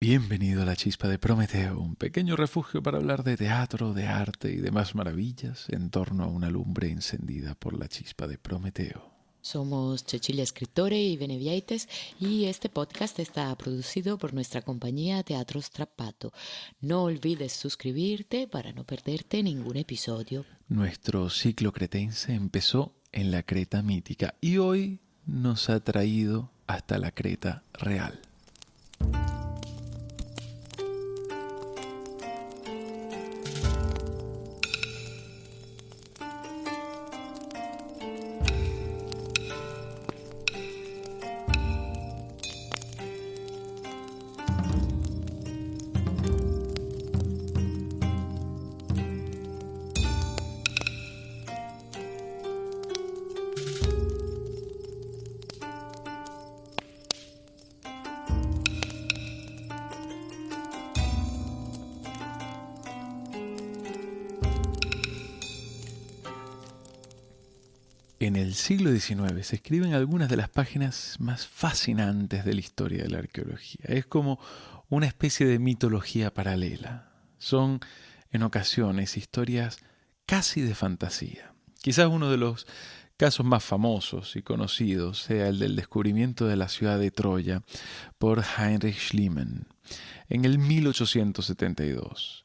Bienvenido a la Chispa de Prometeo, un pequeño refugio para hablar de teatro, de arte y demás maravillas en torno a una lumbre encendida por la chispa de Prometeo. Somos Cecilia Escritore y Beneviaites y este podcast está producido por nuestra compañía Teatro Strappato. No olvides suscribirte para no perderte ningún episodio. Nuestro ciclo cretense empezó en la Creta mítica y hoy nos ha traído hasta la Creta real. En el siglo XIX se escriben algunas de las páginas más fascinantes de la historia de la arqueología. Es como una especie de mitología paralela. Son, en ocasiones, historias casi de fantasía. Quizás uno de los casos más famosos y conocidos sea el del descubrimiento de la ciudad de Troya por Heinrich Schliemann en el 1872.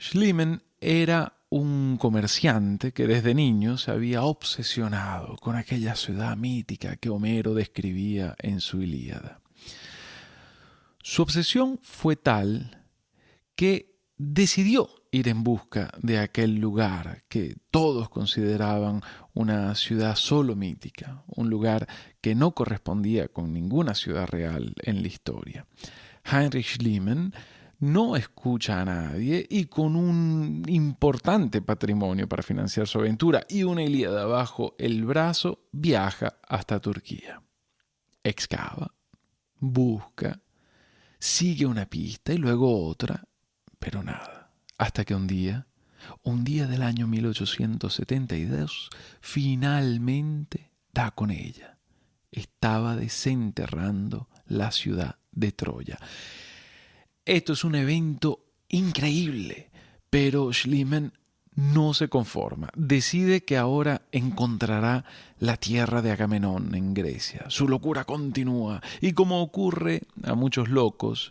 Schliemann era un comerciante que desde niño se había obsesionado con aquella ciudad mítica que Homero describía en su Ilíada. Su obsesión fue tal que decidió ir en busca de aquel lugar que todos consideraban una ciudad solo mítica, un lugar que no correspondía con ninguna ciudad real en la historia. Heinrich Schliemann no escucha a nadie y con un importante patrimonio para financiar su aventura y una Ilíada bajo el brazo, viaja hasta Turquía. Excava, busca, sigue una pista y luego otra, pero nada. Hasta que un día, un día del año 1872, finalmente da con ella. Estaba desenterrando la ciudad de Troya. Esto es un evento increíble, pero Schliemann no se conforma. Decide que ahora encontrará la tierra de Agamenón en Grecia. Su locura continúa y como ocurre a muchos locos,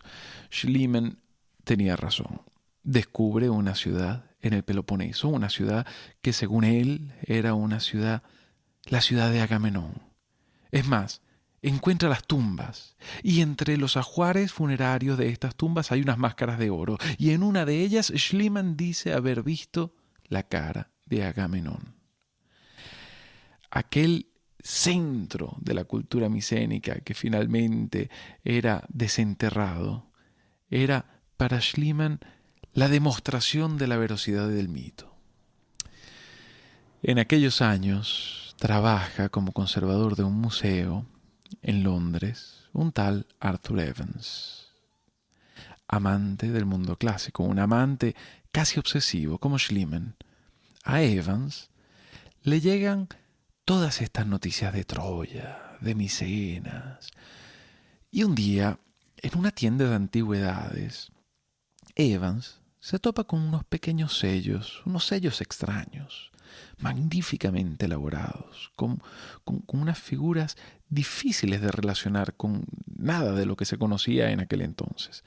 Schliemann tenía razón. Descubre una ciudad en el Peloponeso, una ciudad que según él era una ciudad, la ciudad de Agamenón. Es más, encuentra las tumbas y entre los ajuares funerarios de estas tumbas hay unas máscaras de oro y en una de ellas Schliemann dice haber visto la cara de Agamenón. Aquel centro de la cultura micénica que finalmente era desenterrado era para Schliemann la demostración de la veracidad del mito. En aquellos años trabaja como conservador de un museo en Londres un tal Arthur Evans, amante del mundo clásico, un amante casi obsesivo como Schliemann. A Evans le llegan todas estas noticias de Troya, de Micenas. Y un día, en una tienda de antigüedades, Evans se topa con unos pequeños sellos, unos sellos extraños, magníficamente elaborados, con, con, unas figuras difíciles de relacionar con nada de lo que se conocía en aquel entonces.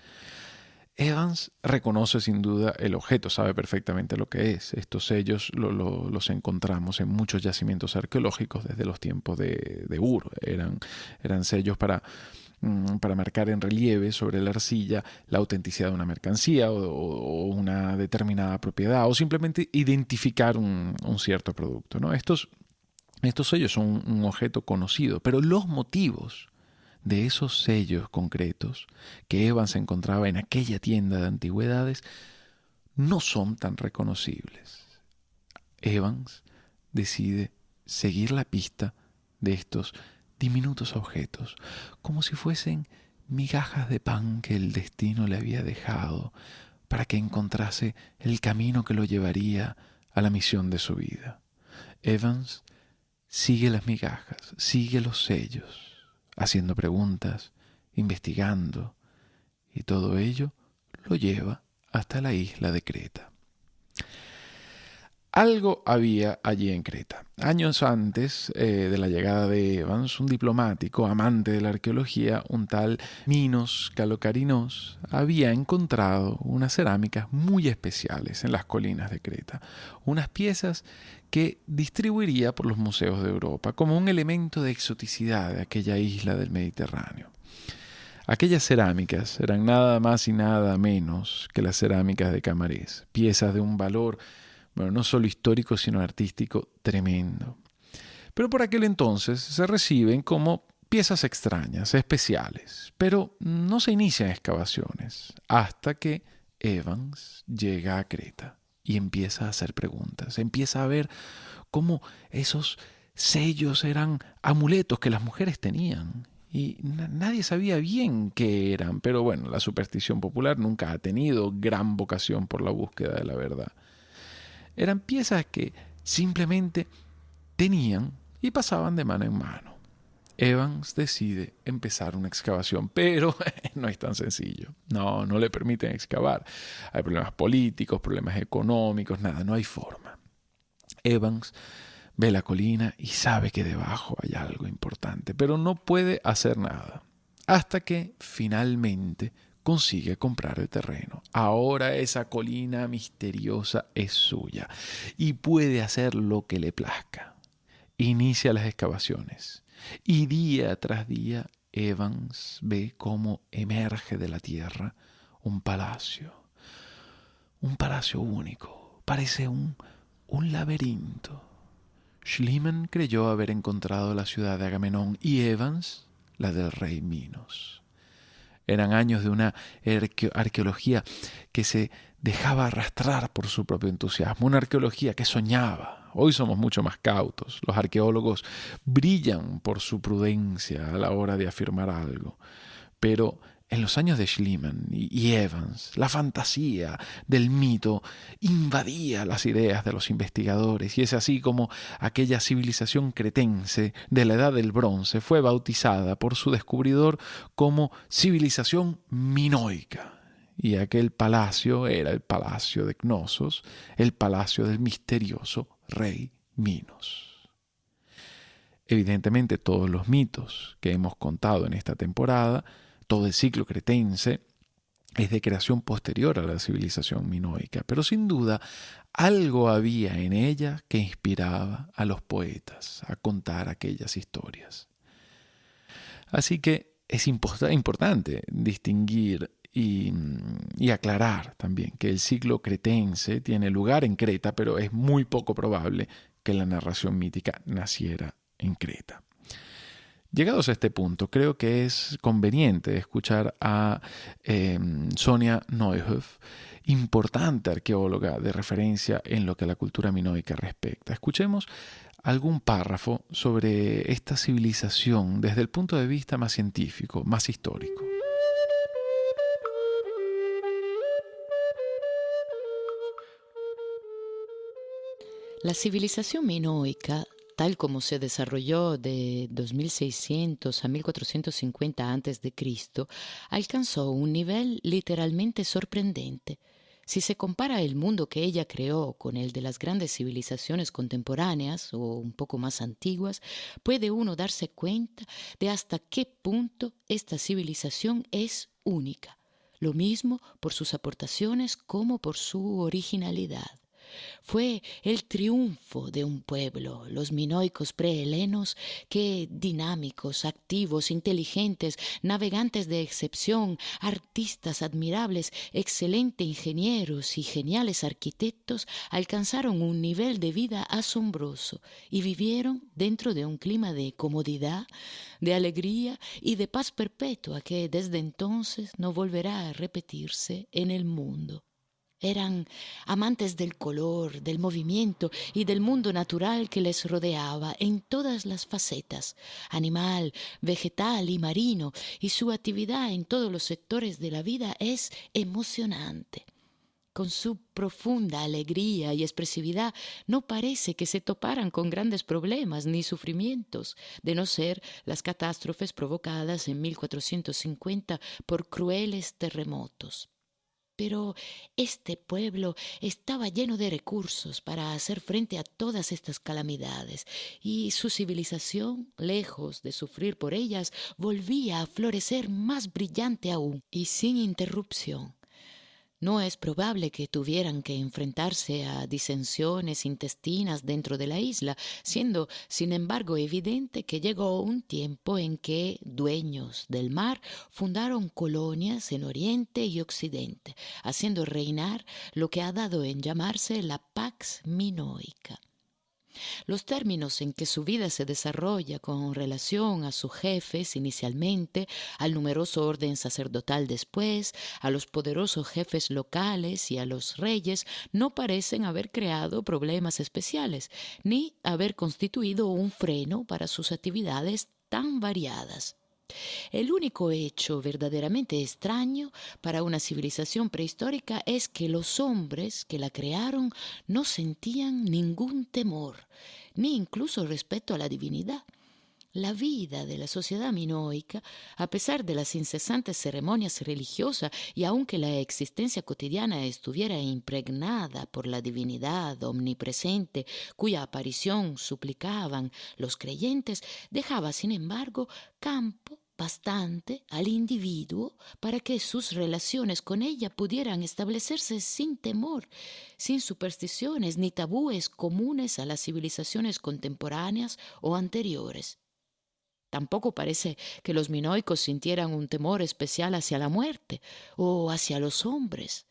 Evans reconoce sin duda el objeto, sabe perfectamente lo que es. Estos sellos los encontramos en muchos yacimientos arqueológicos desde los tiempos de, de Ur. Eran, eran sellos para para marcar en relieve sobre la arcilla la autenticidad de una mercancía o, una determinada propiedad o simplemente identificar un, cierto producto. ¿no? Estos, estos sellos son un objeto conocido, pero los motivos de esos sellos concretos que Evans encontraba en aquella tienda de antigüedades no son tan reconocibles. Evans decide seguir la pista de estos diminutos objetos, como si fuesen migajas de pan que el destino le había dejado para que encontrase el camino que lo llevaría a la misión de su vida. Evans sigue las migajas, sigue los sellos, haciendo preguntas, investigando, y todo ello lo lleva hasta la isla de Creta. Algo había allí en Creta. Años antes eh, de la llegada de Evans, un diplomático amante de la arqueología, un tal Minos Calocarinos, había encontrado unas cerámicas muy especiales en las colinas de Creta, unas piezas que distribuiría por los museos de Europa como un elemento de exoticidad de aquella isla del Mediterráneo. Aquellas cerámicas eran nada más y nada menos que las cerámicas de Camarés, piezas de un valor bueno, no solo histórico, sino artístico tremendo. Pero por aquel entonces se reciben como piezas extrañas, especiales, pero no se inician excavaciones hasta que Evans llega a Creta y empieza a hacer preguntas, empieza a ver cómo esos sellos eran amuletos que las mujeres tenían y nadie sabía bien qué eran, pero bueno, la superstición popular nunca ha tenido gran vocación por la búsqueda de la verdad. Eran piezas que simplemente tenían y pasaban de mano en mano. Evans decide empezar una excavación, pero no es tan sencillo. No, no le permiten excavar. Hay problemas políticos, problemas económicos, nada, no hay forma. Evans ve la colina y sabe que debajo hay algo importante, pero no puede hacer nada. Hasta que finalmente consigue comprar el terreno. Ahora esa colina misteriosa es suya y puede hacer lo que le plazca. Inicia las excavaciones y día tras día Evans ve cómo emerge de la tierra un palacio. Un palacio único. Parece un, un laberinto. Schliemann creyó haber encontrado la ciudad de Agamenón y Evans la del rey Minos. Eran años de una arqueología que se dejaba arrastrar por su propio entusiasmo, una arqueología que soñaba. Hoy somos mucho más cautos. Los arqueólogos brillan por su prudencia a la hora de afirmar algo. Pero en los años de Schliemann y Evans, la fantasía del mito invadía las ideas de los investigadores y es así como aquella civilización cretense de la Edad del Bronce fue bautizada por su descubridor como civilización minoica. Y aquel palacio era el palacio de Cnosos, el palacio del misterioso rey Minos. Evidentemente todos los mitos que hemos contado en esta temporada todo el ciclo cretense es de creación posterior a la civilización minoica, pero sin duda algo había en ella que inspiraba a los poetas a contar aquellas historias. Así que es importante distinguir y, aclarar también que el ciclo cretense tiene lugar en Creta, pero es muy poco probable que la narración mítica naciera en Creta. Llegados a este punto, creo que es conveniente escuchar a em, Sonia Neuhoff, importante arqueóloga de referencia en lo que a la cultura minoica respecta. Escuchemos algún párrafo sobre esta civilización desde el punto de vista más científico, más histórico. La civilización minoica tal como se desarrolló de 2600 a 1450 a.C., alcanzó un nivel literalmente sorprendente. Si se compara el mundo que ella creó con el de las grandes civilizaciones contemporáneas o un poco más antiguas, puede uno darse cuenta de hasta qué punto esta civilización es única, lo mismo por sus aportaciones como por su originalidad. Fue el triunfo de un pueblo, los minoicos prehelenos, que dinámicos, activos, inteligentes, navegantes de excepción, artistas admirables, excelentes ingenieros y geniales arquitectos, alcanzaron un nivel de vida asombroso y vivieron dentro de un clima de comodidad, de alegría y de paz perpetua que desde entonces no volverá a repetirse en el mundo. Eran amantes del color, del movimiento y del mundo natural que les rodeaba en todas las facetas, animal, vegetal y marino, y su actividad en todos los sectores de la vida es emocionante. con su profunda alegría y expresividad, no parece que se toparan con grandes problemas ni sufrimientos, de no ser las catástrofes provocadas en 1450 por crueles terremotos. Pero este pueblo estaba lleno de recursos para hacer frente a todas estas calamidades, y su civilización, lejos de sufrir por ellas, volvía a florecer más brillante aún y sin interrupción. No es probable que tuvieran que enfrentarse a disensiones intestinas dentro de la isla, siendo, sin embargo, evidente que llegó un tiempo en que dueños del mar fundaron colonias en Oriente y Occidente, haciendo reinar lo que ha dado en llamarse la Pax Minoica. Los términos en que su vida se desarrolla con relación a sus jefes inicialmente, al numeroso orden sacerdotal después, a los poderosos jefes locales y a los reyes, no parecen haber creado problemas especiales, ni haber constituido un freno para sus actividades tan variadas. El único hecho verdaderamente extraño para una civilización prehistórica es que los hombres que la crearon no sentían ningún temor, ni incluso respeto a la divinidad. La vida de la sociedad minoica, a pesar de las incesantes ceremonias religiosas y aunque la existencia cotidiana estuviera impregnada por la divinidad omnipresente cuya aparición suplicaban los creyentes, dejaba sin embargo campo bastante al individuo para que sus relaciones con ella pudieran establecerse sin temor, sin supersticiones ni tabúes comunes a las civilizaciones contemporáneas o anteriores. Tampoco parece que los minoicos sintieran un temor especial hacia la muerte o hacia los hombres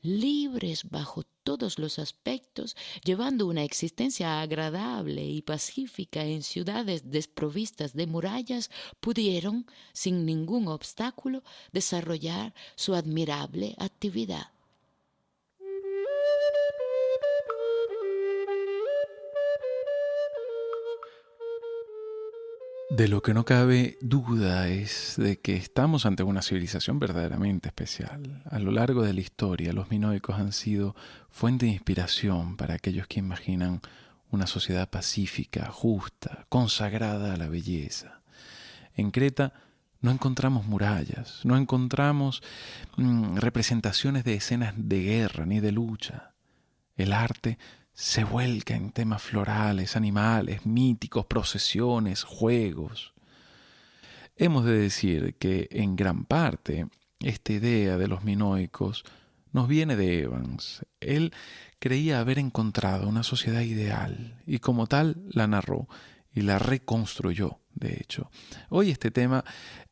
libres bajo todos los aspectos, llevando una existencia agradable y pacífica en ciudades desprovistas de murallas, pudieron, sin ningún obstáculo, desarrollar su admirable actividad. De lo que no cabe duda es de que estamos ante una civilización verdaderamente especial. A lo largo de la historia, los minoicos han sido fuente de inspiración para aquellos que imaginan una sociedad pacífica, justa, consagrada a la belleza. En Creta no encontramos murallas, no encontramos mm, representaciones de escenas de guerra ni de lucha. El arte se vuelca en temas florales, animales, míticos, procesiones, juegos. Hemos de decir que en gran parte esta idea de los minoicos nos viene de Evans. Él creía haber encontrado una sociedad ideal y como tal la narró y la reconstruyó, de hecho. Hoy este tema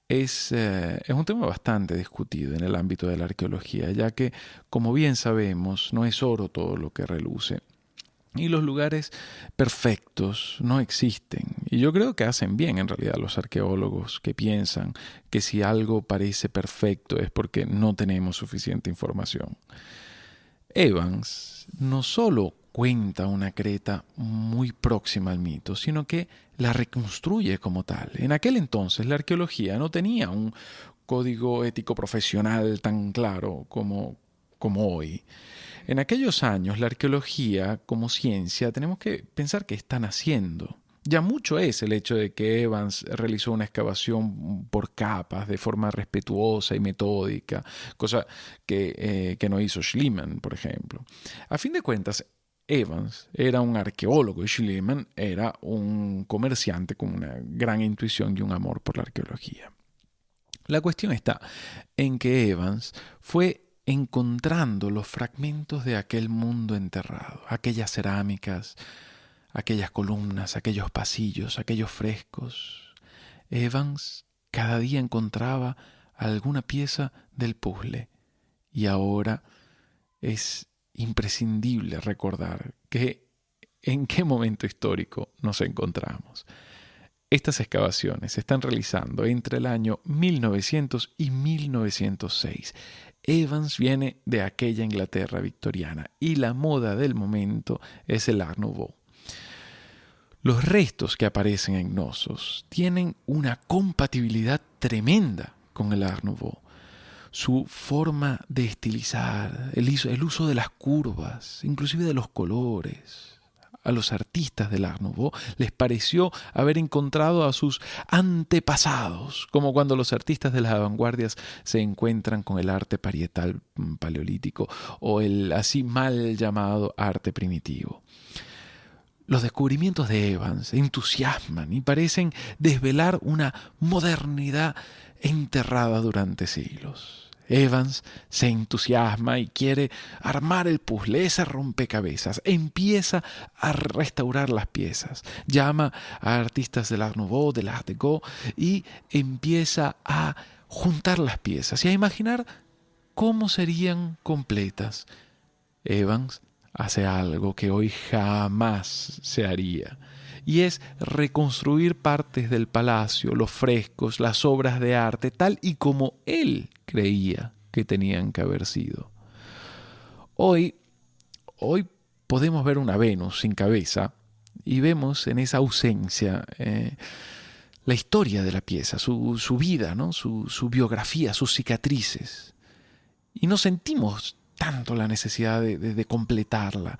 es, eh, es, un tema bastante discutido en el ámbito de la arqueología, ya que, como bien sabemos, no es oro todo lo que reluce. Y los lugares perfectos no existen. Y yo creo que hacen bien en realidad los arqueólogos que piensan que si algo parece perfecto es porque no tenemos suficiente información. Evans no solo cuenta una Creta muy próxima al mito, sino que la reconstruye como tal. En aquel entonces la arqueología no tenía un código ético profesional tan claro como, como hoy. En aquellos años, la arqueología como ciencia tenemos que pensar qué están haciendo. Ya mucho es el hecho de que Evans realizó una excavación por capas de forma respetuosa y metódica, cosa que, eh, que no hizo Schliemann, por ejemplo. A fin de cuentas, Evans era un arqueólogo y Schliemann era un comerciante con una gran intuición y un amor por la arqueología. La cuestión está en que Evans fue encontrando los fragmentos de aquel mundo enterrado, aquellas cerámicas, aquellas columnas, aquellos pasillos, aquellos frescos. Evans cada día encontraba alguna pieza del puzzle y ahora es imprescindible recordar que en qué momento histórico nos encontramos. Estas excavaciones se están realizando entre el año 1900 y 1906 Evans viene de aquella Inglaterra victoriana y la moda del momento es el Art Nouveau. Los restos que aparecen en Gnosos tienen una compatibilidad tremenda con el Art Nouveau. su forma de estilizar, el, el uso de las curvas, inclusive de los colores, a los artistas del Art les pareció haber encontrado a sus antepasados, como cuando los artistas de las vanguardias se encuentran con el arte parietal mm, paleolítico o el así mal llamado arte primitivo. Los descubrimientos de Evans entusiasman y parecen desvelar una modernidad enterrada durante siglos. Evans se entusiasma y quiere armar el puzzle, ese rompecabezas. Empieza a restaurar las piezas. Llama a artistas del Art Nouveau, del Art Deco y empieza a juntar las piezas y a imaginar cómo serían completas. Evans hace algo que hoy jamás se haría y es reconstruir partes del palacio, los frescos, las obras de arte, tal y como él creía que tenían que haber sido. Hoy, hoy podemos ver una Venus sin cabeza y vemos en esa ausencia eh, la historia de la pieza, su, vida, ¿no? su, biografía, sus cicatrices. Y no sentimos tanto la necesidad de completarla.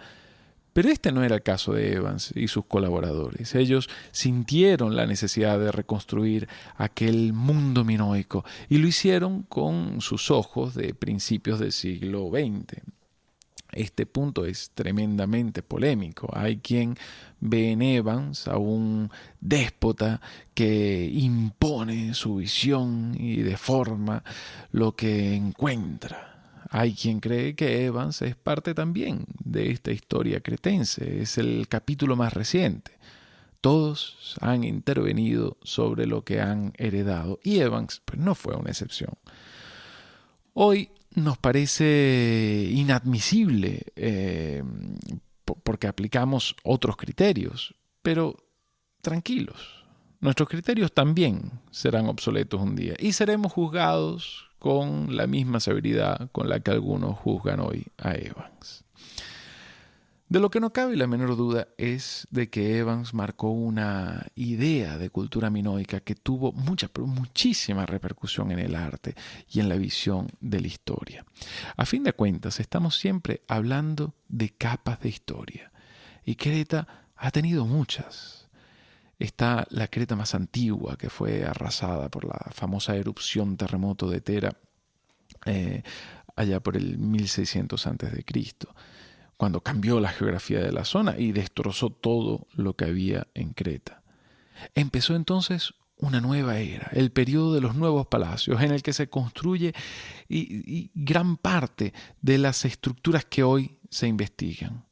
Pero este no era el caso de Evans y sus colaboradores. Ellos sintieron la necesidad de reconstruir aquel mundo minoico y lo hicieron con sus ojos de principios del siglo XX. Este punto es tremendamente polémico. Hay quien ve en Evans a un déspota que impone su visión y deforma lo que encuentra. Hay quien cree que Evans es parte también de esta historia cretense, es el capítulo más reciente. Todos han intervenido sobre lo que han heredado y Evans pues, no fue una excepción. Hoy nos parece inadmisible eh, porque aplicamos otros criterios, pero tranquilos, nuestros criterios también serán obsoletos un día y seremos juzgados con la misma severidad con la que algunos juzgan hoy a Evans. De lo que no cabe la menor duda es de que Evans marcó una idea de cultura minoica que tuvo mucha, muchísima repercusión en el arte y en la visión de la historia. A fin de cuentas, estamos siempre hablando de capas de historia. Y Creta ha tenido muchas está la Creta más antigua, que fue arrasada por la famosa erupción terremoto de Tera eh, allá por el 1600 a.C., cuando cambió la geografía de la zona y destrozó todo lo que había en Creta. Empezó entonces una nueva era, el periodo de los nuevos palacios, en el que se construye y gran parte de las estructuras que hoy se investigan.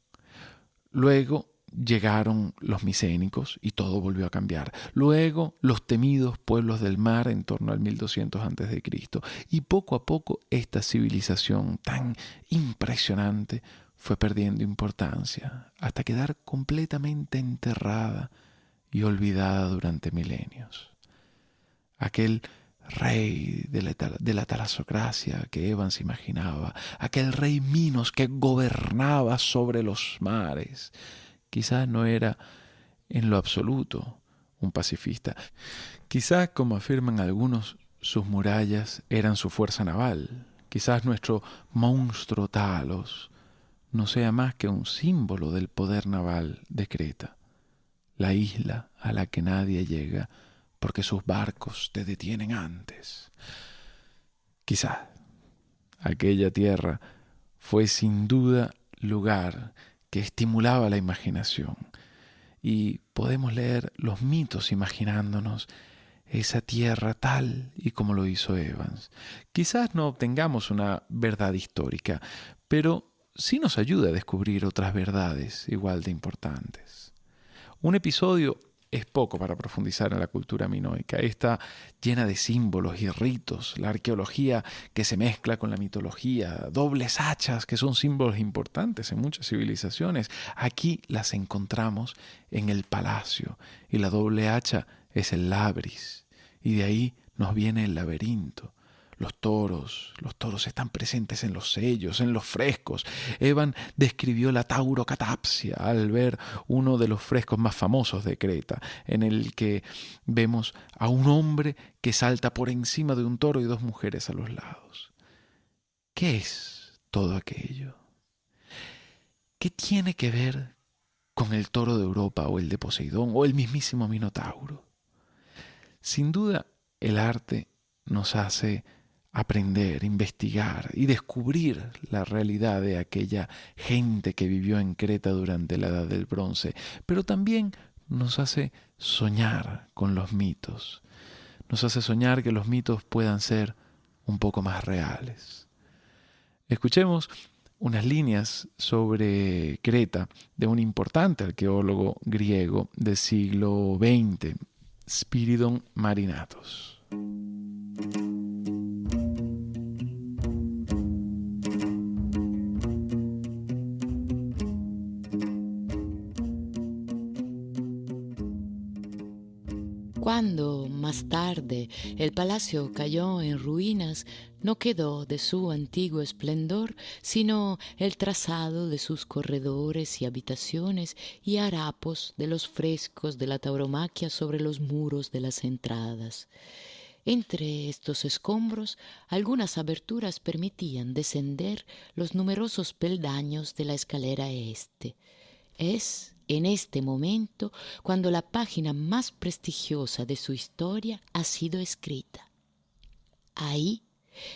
Luego llegaron los micénicos y todo volvió a cambiar. Luego los temidos pueblos del mar en torno al 1200 a.C. Y poco a poco esta civilización tan impresionante fue perdiendo importancia hasta quedar completamente enterrada y olvidada durante milenios. Aquel rey de la, de la talasocracia que Evans imaginaba, aquel rey Minos que gobernaba sobre los mares, Quizás no era en lo absoluto un pacifista. Quizás, como afirman algunos, sus murallas eran su fuerza naval. Quizás nuestro monstruo Talos no sea más que un símbolo del poder naval de Creta, la isla a la que nadie llega porque sus barcos te detienen antes. Quizás aquella tierra fue sin duda lugar que estimulaba la imaginación. Y podemos leer los mitos imaginándonos esa tierra tal y como lo hizo Evans. Quizás no obtengamos una verdad histórica, pero sí nos ayuda a descubrir otras verdades igual de importantes. Un episodio es poco para profundizar en la cultura minoica. Está llena de símbolos y ritos, la arqueología que se mezcla con la mitología, dobles hachas que son símbolos importantes en muchas civilizaciones. Aquí las encontramos en el palacio. Y la doble hacha es el labris. Y de ahí nos viene el laberinto los toros, los toros están presentes en los sellos, en los frescos. Evan describió la taurocatapsia al ver uno de los frescos más famosos de Creta, en el que vemos a un hombre que salta por encima de un toro y dos mujeres a los lados. ¿qué es todo aquello? ¿Qué tiene que ver con el toro de Europa o el de Poseidón o el mismísimo Minotauro? Sin duda, el arte nos hace aprender, investigar y descubrir la realidad de aquella gente que vivió en Creta durante la Edad del Bronce, pero también nos hace soñar con los mitos, nos hace soñar que los mitos puedan ser un poco más reales. Escuchemos unas líneas sobre Creta de un importante arqueólogo griego del siglo XX, Spiridon Marinatos. Cuando, más tarde, el palacio cayó en ruinas, no quedó de su antiguo esplendor sino el trazado de sus corredores y habitaciones y harapos de los frescos de la tauromaquia sobre los muros de las entradas. Entre estos escombros, algunas aberturas permitían descender los numerosos peldaños de la escalera este. Es en este momento cuando la página más prestigiosa de su historia ha sido escrita. Ahí,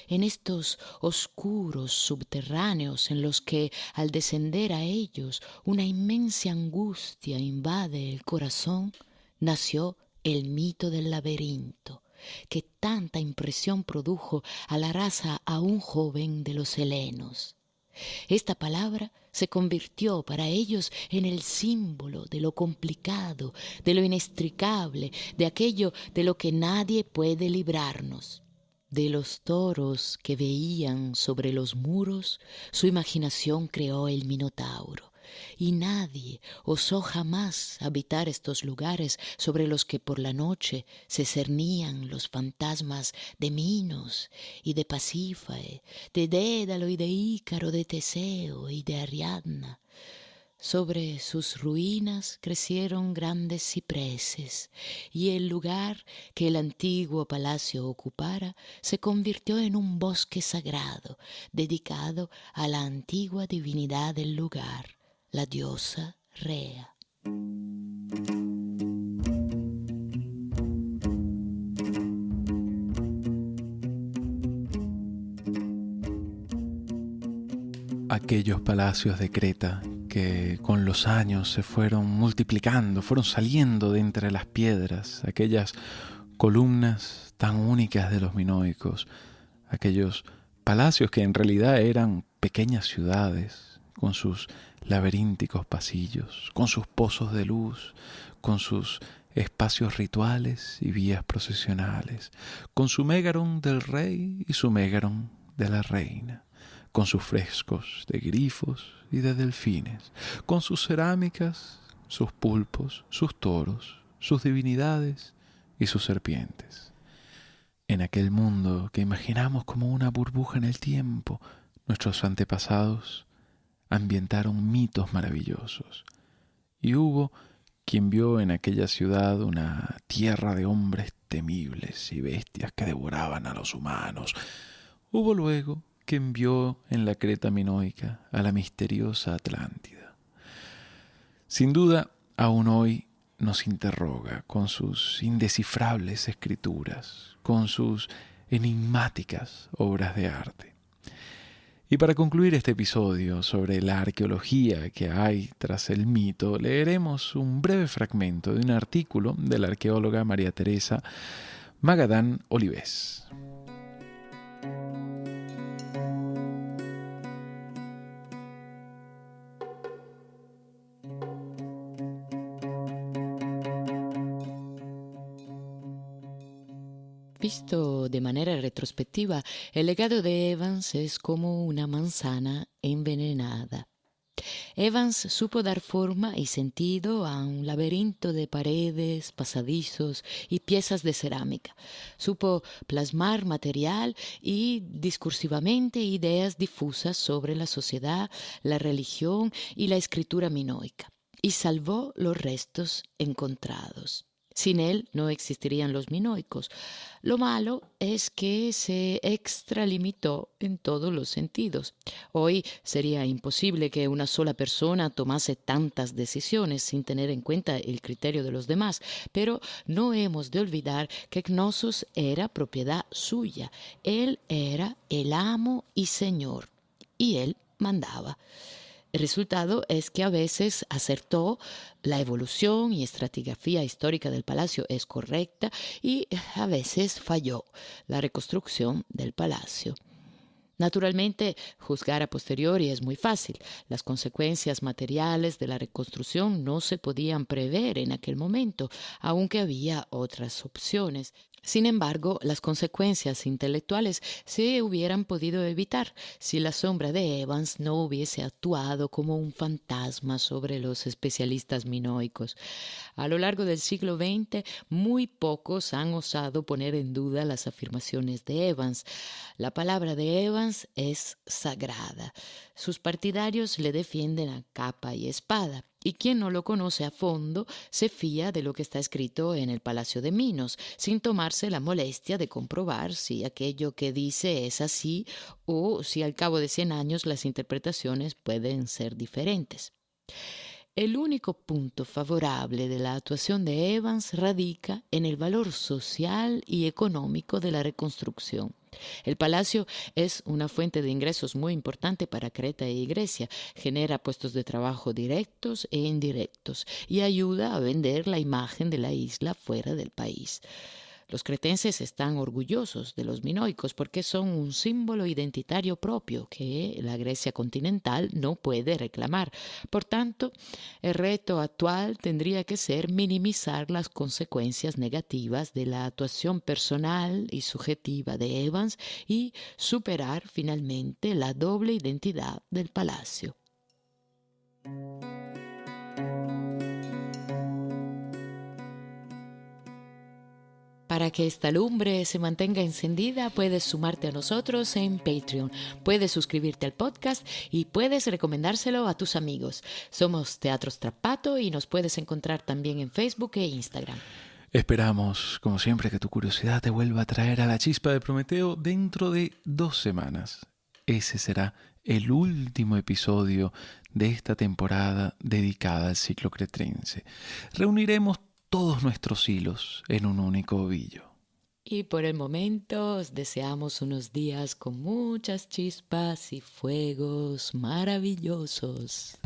en estos oscuros subterráneos en los que al descender a ellos una inmensa angustia invade el corazón, nació el mito del laberinto, que tanta impresión produjo a la raza aún joven de los helenos. Esta palabra se convirtió para ellos en el símbolo de lo complicado, de lo inextricable, de aquello de lo que nadie puede librarnos. De los toros que veían sobre los muros, su imaginación creó el Minotauro y nadie osó jamás habitar estos lugares sobre los que por la noche se cernían los fantasmas de Minos y de Pasífae, de Dédalo y de Ícaro, de Teseo y de Ariadna. Sobre sus ruinas crecieron grandes cipreses, y el lugar que el antiguo palacio ocupara se convirtió en un bosque sagrado, dedicado a la antigua divinidad del lugar la diosa Rea. Aquellos palacios de Creta que con los años se fueron multiplicando, fueron saliendo de entre las piedras, aquellas columnas tan únicas de los minoicos, aquellos palacios que en realidad eran pequeñas ciudades, con sus laberínticos pasillos, con sus pozos de luz, con sus espacios rituales y vías procesionales, con su mégaron del rey y su mégaron de la reina, con sus frescos de grifos y de delfines, con sus cerámicas, sus pulpos, sus toros, sus divinidades y sus serpientes. En aquel mundo que imaginamos como una burbuja en el tiempo, nuestros antepasados ambientaron mitos maravillosos. Y hubo quien vio en aquella ciudad una tierra de hombres temibles y bestias que devoraban a los humanos. Hubo luego quien vio en la Creta minoica a la misteriosa Atlántida. Sin duda, aún hoy nos interroga con sus indescifrables escrituras, con sus enigmáticas obras de arte. Y para concluir este episodio sobre la arqueología que hay tras el mito, leeremos un breve fragmento de un artículo de la arqueóloga María Teresa Magadán Olives. Visto de manera retrospectiva, el legado de Evans es como una manzana envenenada. Evans supo dar forma y sentido a un laberinto de paredes, pasadizos y piezas de cerámica. Supo plasmar material y discursivamente ideas difusas sobre la sociedad, la religión y la escritura minoica, y salvó los restos encontrados. Sin él no existirían los minoicos. Lo malo es que se extralimitó en todos los sentidos. Hoy sería imposible que una sola persona tomase tantas decisiones sin tener en cuenta el criterio de los demás, pero no hemos de olvidar que Gnosos era propiedad suya. Él era el amo y señor, y él mandaba. El resultado es que a veces acertó, la evolución y estratigrafía histórica del palacio es correcta y a veces falló la reconstrucción del palacio. Naturalmente, juzgar a posteriori es muy fácil. Las consecuencias materiales de la reconstrucción no se podían prever en aquel momento, aunque había otras opciones. Sin embargo, las consecuencias intelectuales se hubieran podido evitar si la sombra de Evans no hubiese actuado como un fantasma sobre los especialistas minoicos. A lo largo del siglo XX, muy pocos han osado poner en duda las afirmaciones de Evans. La palabra de Evans es sagrada. Sus partidarios le defienden a capa y espada, y quien no lo conoce a fondo se fía de lo que está escrito en el Palacio de Minos, sin tomarse la molestia de comprobar si aquello que dice es así o si al cabo de cien años las interpretaciones pueden ser diferentes. El único punto favorable de la actuación de Evans radica en el valor social y económico de la reconstrucción. El palacio es una fuente de ingresos muy importante para Creta e Grecia, genera puestos de trabajo directos e indirectos y ayuda a vender la imagen de la isla fuera del país. Los cretenses están orgullosos de los minoicos porque son un símbolo identitario propio que la Grecia continental no puede reclamar. Por tanto, el reto actual tendría que ser minimizar las consecuencias negativas de la actuación personal y subjetiva de Evans y superar finalmente la doble identidad del palacio. Para que esta lumbre se mantenga encendida, puedes sumarte a nosotros en Patreon, puedes suscribirte al podcast y puedes recomendárselo a tus amigos. Somos Teatro Strapato y nos puedes encontrar también en Facebook e Instagram. Esperamos, como siempre, que tu curiosidad te vuelva a traer a la chispa de Prometeo dentro de dos semanas. Ese será el último episodio de esta temporada dedicada al ciclo cretrense. Reuniremos todos nuestros hilos en un único ovillo. Y por el momento os deseamos unos días con muchas chispas y fuegos maravillosos.